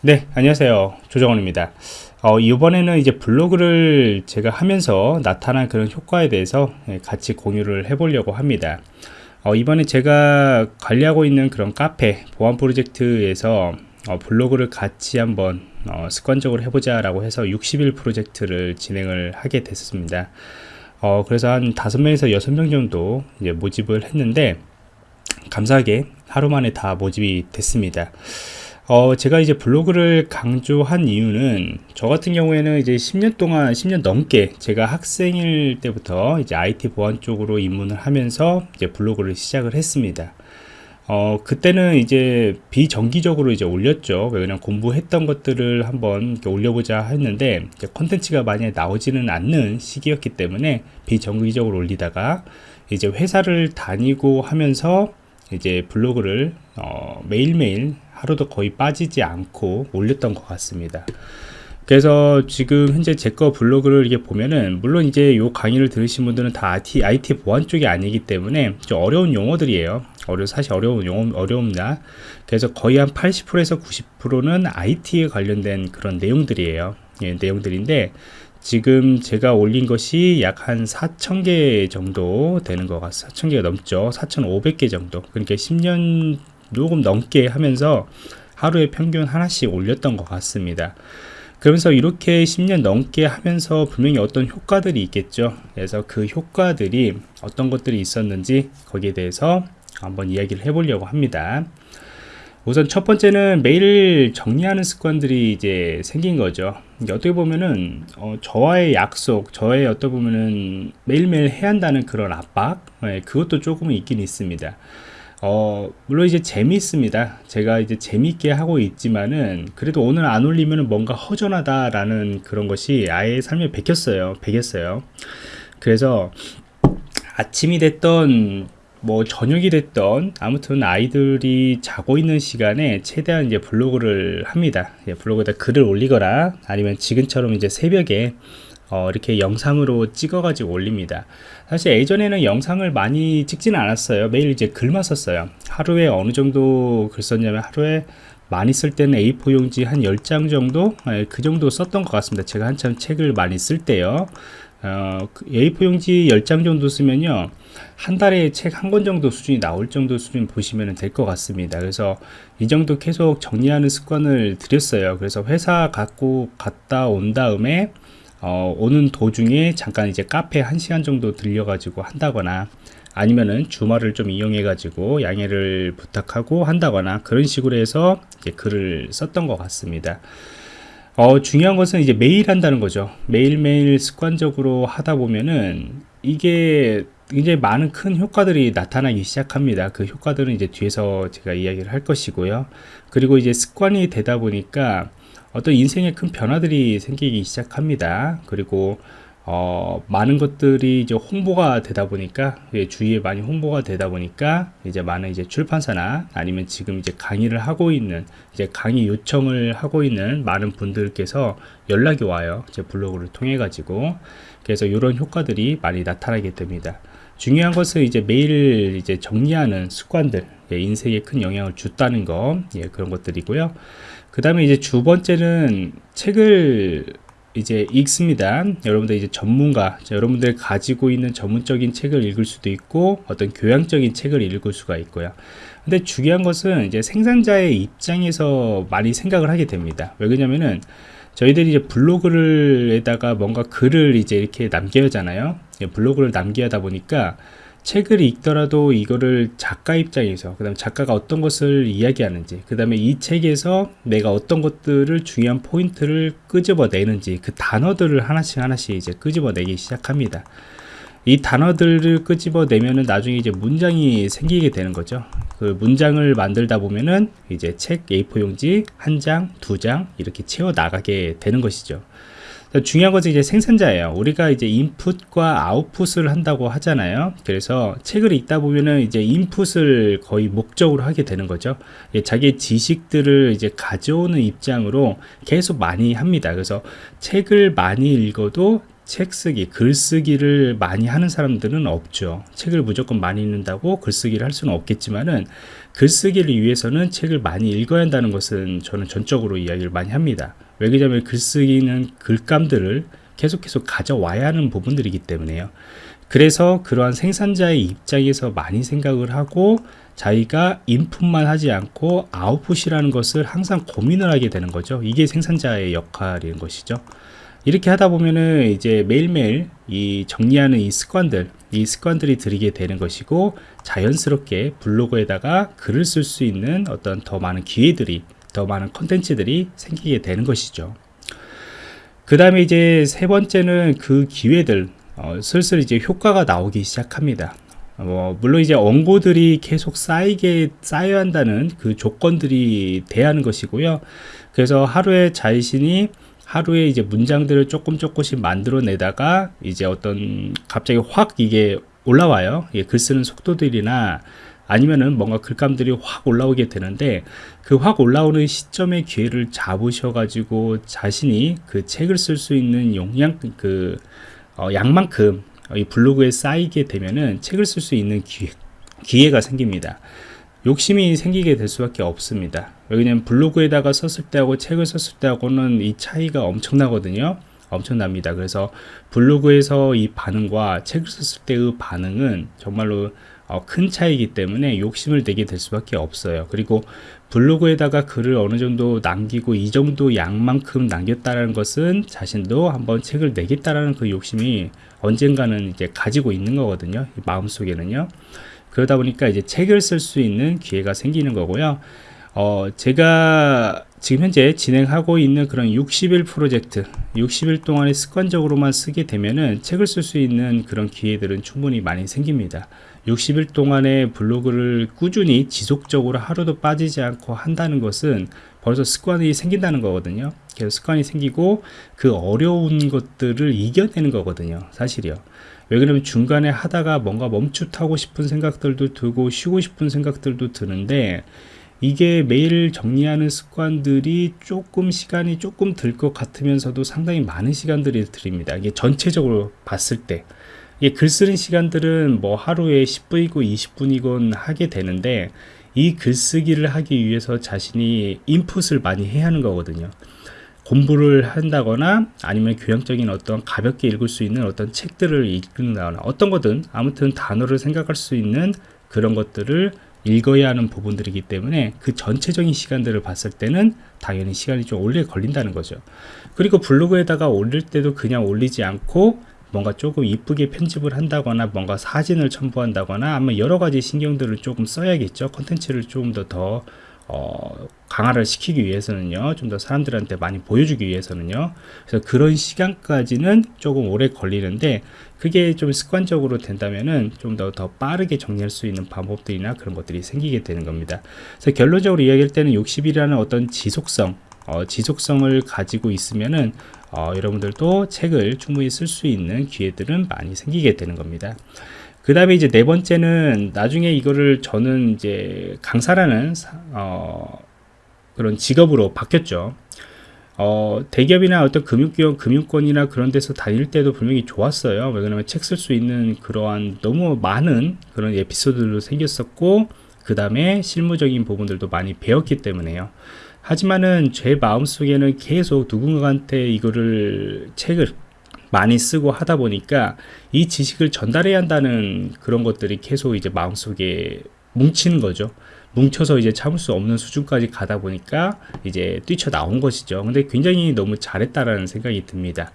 네 안녕하세요. 조정원입니다. 어, 이번에는 이제 블로그를 제가 하면서 나타난 그런 효과에 대해서 예, 같이 공유를 해 보려고 합니다. 어, 이번에 제가 관리하고 있는 그런 카페 보안 프로젝트에서 어, 블로그를 같이 한번 어, 습관적으로 해보자 라고 해서 60일 프로젝트를 진행을 하게 됐습니다. 어, 그래서 한 5명에서 6명 정도 이제 모집을 했는데 감사하게 하루 만에 다 모집이 됐습니다 어, 제가 이제 블로그를 강조한 이유는 저 같은 경우에는 이제 10년 동안 10년 넘게 제가 학생일 때부터 이제 IT 보안 쪽으로 입문을 하면서 이제 블로그를 시작을 했습니다. 어, 그때는 이제 비정기적으로 이제 올렸죠. 그냥 공부했던 것들을 한번 올려보자 했는데 콘텐츠가 많이 나오지는 않는 시기였기 때문에 비정기적으로 올리다가 이제 회사를 다니고 하면서 이제 블로그를 어, 매일매일 하루도 거의 빠지지 않고 올렸던 것 같습니다 그래서 지금 현재 제 거 블로그를 이게 보면은 물론 이제 요 강의를 들으신 분들은 다 IT, IT 보안 쪽이 아니기 때문에 좀 어려운 용어들이에요 어려 사실 어려운 용어 어려움니다 그래서 거의 한 80%에서 90%는 IT에 관련된 그런 내용들이에요 예, 내용들인데 지금 제가 올린 것이 약 한 4,000개 정도 되는 것 같아요. 4,000개가 넘죠. 4,500개 정도. 그러니까 10년 조금 넘게 하면서 하루에 평균 하나씩 올렸던 것 같습니다. 그러면서 이렇게 10년 넘게 하면서 분명히 어떤 효과들이 있겠죠. 그래서 그 효과들이 어떤 것들이 있었는지 거기에 대해서 한번 이야기를 해보려고 합니다. 우선 첫 번째는 매일 정리하는 습관들이 이제 생긴 거죠. 어떻게 보면은 어, 저와의 약속, 저의 어떻게 보면은 매일매일 해야 한다는 그런 압박, 네, 그것도 조금은 있긴 있습니다. 어, 물론 이제 재미있습니다. 제가 이제 재미있게 하고 있지만은 그래도 오늘 안 올리면 뭔가 허전하다라는 그런 것이 아예 삶에 베꼈어요. 베겼어요. 그래서 아침이 됐던 뭐 저녁이 됐던 아무튼 아이들이 자고 있는 시간에 최대한 이제 블로그를 합니다. 예, 블로그에다 글을 올리거나 아니면 지금처럼 이제 새벽에 어, 이렇게 영상으로 찍어 가지고 올립니다. 사실 예전에는 영상을 많이 찍지는 않았어요. 매일 이제 글만 썼어요. 하루에 어느 정도 글 썼냐면 하루에 많이 쓸 때는 A4 용지 한 10장 정도? 예, 그 정도 썼던 것 같습니다. 제가 한참 책을 많이 쓸 때요. 어, A4 그 용지 10장 정도 쓰면요. 한 달에 책 한 권 정도 수준이 나올 정도 수준 보시면 될 것 같습니다. 그래서 이 정도 계속 정리하는 습관을 들였어요. 그래서 회사 갖고 갔다 온 다음에 어, 오는 도중에 잠깐 이제 카페 한 시간 정도 들려 가지고 한다거나 아니면은 주말을 좀 이용해 가지고 양해를 부탁하고 한다거나 그런 식으로 해서 이제 글을 썼던 것 같습니다. 어, 중요한 것은 이제 매일 한다는 거죠. 매일매일 습관적으로 하다 보면은 이게 굉장히 많은 큰 효과들이 나타나기 시작합니다. 그 효과들은 이제 뒤에서 제가 이야기를 할 것이고요. 그리고 이제 습관이 되다 보니까 어떤 인생에 큰 변화들이 생기기 시작합니다. 그리고 어, 많은 것들이 이제 홍보가 되다 보니까 예, 주위에 많이 홍보가 되다 보니까 이제 많은 이제 출판사나 아니면 지금 이제 강의를 하고 있는 이제 강의 요청을 하고 있는 많은 분들께서 연락이 와요. 제 블로그를 통해 가지고. 그래서 이런 효과들이 많이 나타나게 됩니다 중요한 것은 이제 매일 이제 정리하는 습관들 예, 인생에 큰 영향을 줬다는 거 예, 그런 것들이고요. 그 다음에 이제 두 번째는 책을 이제 읽습니다. 여러분들 이제 전문가 여러분들 가지고 있는 전문적인 책을 읽을 수도 있고 어떤 교양적인 책을 읽을 수가 있고요. 근데 중요한 것은 이제 생산자의 입장에서 많이 생각을 하게 됩니다. 왜 그러냐면은 저희들이 이제 블로그를에다가 뭔가 글을 이제 이렇게 남겨야 하잖아요. 예, 블로그를 남겨야 하다 보니까 책을 읽더라도 이거를 작가 입장에서 그 다음에 작가가 어떤 것을 이야기하는지 그 다음에 이 책에서 내가 어떤 것들을 중요한 포인트를 끄집어내는지 그 단어들을 하나씩 하나씩 이제 끄집어내기 시작합니다. 이 단어들을 끄집어내면은 나중에 이제 문장이 생기게 되는 거죠 그 문장을 만들다 보면은 이제 책 A4 용지 한 장, 두 장 이렇게 채워 나가게 되는 것이죠. 중요한 것은 이제 생산자예요. 우리가 이제 인풋과 아웃풋을 한다고 하잖아요. 그래서 책을 읽다 보면은 이제 인풋을 거의 목적으로 하게 되는 거죠. 예, 자기의 지식들을 이제 가져오는 입장으로 계속 많이 합니다. 그래서 책을 많이 읽어도 책 쓰기, 글쓰기를 많이 하는 사람들은 없죠. 책을 무조건 많이 읽는다고 글쓰기를 할 수는 없겠지만은 글쓰기를 위해서는 책을 많이 읽어야 한다는 것은 저는 전적으로 이야기를 많이 합니다. 왜 그러냐면 글쓰기는 글감들을 계속 계속 가져와야 하는 부분들이기 때문에요. 그래서 그러한 생산자의 입장에서 많이 생각을 하고 자기가 인풋만 하지 않고 아웃풋이라는 것을 항상 고민을 하게 되는 거죠. 이게 생산자의 역할인 것이죠. 이렇게 하다 보면은 이제 매일매일 이 정리하는 이 습관들, 이 습관들이 들이게 되는 것이고 자연스럽게 블로그에다가 글을 쓸 수 있는 어떤 더 많은 기회들이, 더 많은 컨텐츠들이 생기게 되는 것이죠. 그 다음에 이제 세 번째는 그 기회들, 어, 슬슬 이제 효과가 나오기 시작합니다. 어, 물론 이제 원고들이 계속 쌓이게 쌓여야 한다는 그 조건들이 돼야 하는 것이고요. 그래서 하루에 자신이 하루에 이제 문장들을 조금 조금씩 만들어내다가 이제 어떤 갑자기 확 이게 올라와요. 예, 글 쓰는 속도들이나 아니면은 뭔가 글감들이 확 올라오게 되는데 그 확 올라오는 시점의 기회를 잡으셔가지고 자신이 그 책을 쓸 수 있는 용량 그 어, 양만큼 이 블로그에 쌓이게 되면은 책을 쓸 수 있는 기회, 기회가 생깁니다. 욕심이 생기게 될 수밖에 없습니다. 왜냐면 블로그에다가 썼을 때하고 책을 썼을 때하고는 이 차이가 엄청나거든요. 엄청납니다. 그래서 블로그에서 이 반응과 책을 썼을 때의 반응은 정말로 어, 큰 차이기 때문에 욕심을 내게 될 수밖에 없어요. 그리고 블로그에다가 글을 어느 정도 남기고 이 정도 양만큼 남겼다는 것은 자신도 한번 책을 내겠다라는 그 욕심이 언젠가는 이제 가지고 있는 거거든요. 마음속에는요. 그러다 보니까 이제 책을 쓸 수 있는 기회가 생기는 거고요. 어, 제가 지금 현재 진행하고 있는 그런 60일 프로젝트, 60일 동안에 습관적으로만 쓰게 되면은 책을 쓸 수 있는 그런 기회들은 충분히 많이 생깁니다. 60일 동안에 블로그를 꾸준히 지속적으로 하루도 빠지지 않고 한다는 것은 벌써 습관이 생긴다는 거거든요. 그래서 습관이 생기고 그 어려운 것들을 이겨내는 거거든요. 사실이요. 왜 그러면 중간에 하다가 뭔가 멈칫하고 싶은 생각들도 들고 쉬고 싶은 생각들도 드는데 이게 매일 정리하는 습관들이 조금 시간이 조금 들 것 같으면서도 상당히 많은 시간들이 들입니다. 이게 전체적으로 봤을 때 이게 글 쓰는 시간들은 뭐 하루에 10분이고 20분이건 하게 되는데 이 글쓰기를 하기 위해서 자신이 인풋을 많이 해야 하는 거거든요. 공부를 한다거나 아니면 교양적인 어떤 가볍게 읽을 수 있는 어떤 책들을 읽는다거나 어떤 거든 아무튼 단어를 생각할 수 있는 그런 것들을 읽어야 하는 부분들이기 때문에 그 전체적인 시간들을 봤을 때는 당연히 시간이 좀 오래 걸린다는 거죠. 그리고 블로그에다가 올릴 때도 그냥 올리지 않고 뭔가 조금 이쁘게 편집을 한다거나 뭔가 사진을 첨부한다거나 아마 여러 가지 신경들을 조금 써야겠죠. 컨텐츠를 조금 더더 어, 강화를 시키기 위해서는요. 좀 더 사람들한테 많이 보여주기 위해서는요. 그래서 그런 시간까지는 조금 오래 걸리는데 그게 좀 습관적으로 된다면은 좀 더 더 빠르게 정리할 수 있는 방법들이나 그런 것들이 생기게 되는 겁니다. 그래서 결론적으로 이야기할 때는 60일이라는 어떤 지속성 어, 지속성을 가지고 있으면은 어, 여러분들도 책을 충분히 쓸 수 있는 기회들은 많이 생기게 되는 겁니다. 그 다음에 이제 네 번째는 나중에 이거를 저는 이제 강사라는 어, 그런 직업으로 바뀌었죠. 어, 대기업이나 어떤 금융기업, 금융권이나 그런 데서 다닐 때도 분명히 좋았어요. 왜냐면 책 쓸 수 있는 그러한 너무 많은 그런 에피소드도 생겼었고, 그 다음에 실무적인 부분들도 많이 배웠기 때문에요. 하지만은 제 마음속에는 계속 누군가한테 이거를 책을 많이 쓰고 하다 보니까 이 지식을 전달해야 한다는 그런 것들이 계속 이제 마음속에 뭉치는 거죠. 뭉쳐서 이제 참을 수 없는 수준까지 가다 보니까 이제 뛰쳐나온 것이죠. 근데 굉장히 너무 잘했다라는 생각이 듭니다.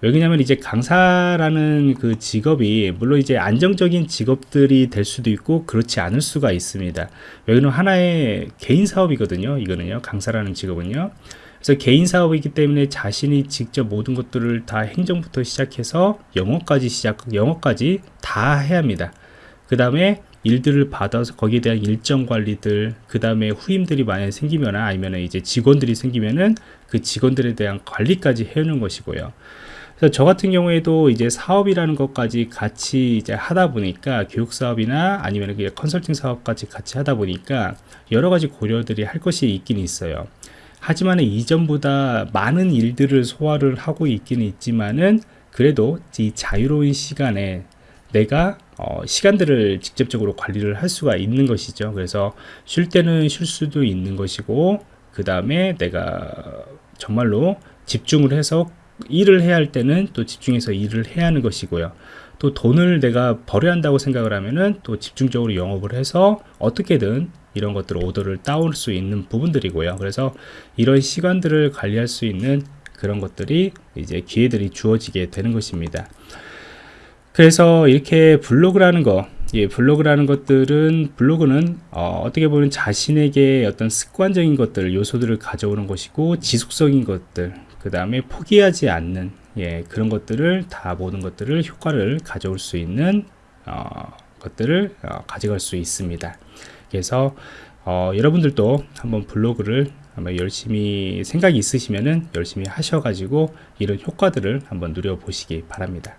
왜냐하면 이제 강사라는 그 직업이 물론 이제 안정적인 직업들이 될 수도 있고 그렇지 않을 수가 있습니다. 왜냐하면 하나의 개인 사업이거든요. 이거는요. 강사라는 직업은요. 그래서 개인 사업이기 때문에 자신이 직접 모든 것들을 다 행정부터 시작해서 영어까지 시작, 영어까지 다 해야 합니다. 그 다음에 일들을 받아서 거기에 대한 일정 관리들, 그 다음에 후임들이 만약에 생기면 아니면 이제 직원들이 생기면은 그 직원들에 대한 관리까지 해오는 것이고요. 그래서 저 같은 경우에도 이제 사업이라는 것까지 같이 이제 하다 보니까 교육 사업이나 아니면 컨설팅 사업까지 같이 하다 보니까 여러 가지 고려들이 할 것이 있긴 있어요. 하지만 이전보다 많은 일들을 소화를 하고 있기는 있지만은 그래도 이 자유로운 시간에 내가 어, 시간들을 직접적으로 관리를 할 수가 있는 것이죠. 그래서 쉴 때는 쉴 수도 있는 것이고 그 다음에 내가 정말로 집중을 해서 일을 해야 할 때는 또 집중해서 일을 해야 하는 것이고요. 또 돈을 내가 벌어야 한다고 생각을 하면은 또 집중적으로 영업을 해서 어떻게든 이런 것들 오더를 따올 수 있는 부분들이고요. 그래서 이런 시간들을 관리할 수 있는 그런 것들이 이제 기회들이 주어지게 되는 것입니다. 그래서 이렇게 블로그라는 거, 예, 블로그라는 것들은 블로그는 어, 떻게 보면 자신에게 어떤 습관적인 것들, 요소들을 가져오는 것이고 지속적인 것들, 그 다음에 포기하지 않는 예, 그런 것들을 다 모든 것들을 효과를 가져올 수 있는 어, 것들을 어, 가져갈 수 있습니다. 그래서 어, 여러분들도 한번 블로그를 한번 열심히 생각이 있으시면은 열심히 하셔가지고 이런 효과들을 한번 누려보시기 바랍니다.